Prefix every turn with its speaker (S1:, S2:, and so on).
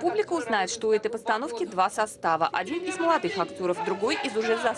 S1: Публика узнает, что у этой постановки два состава. Один из молодых актеров, другой из уже заслуженных.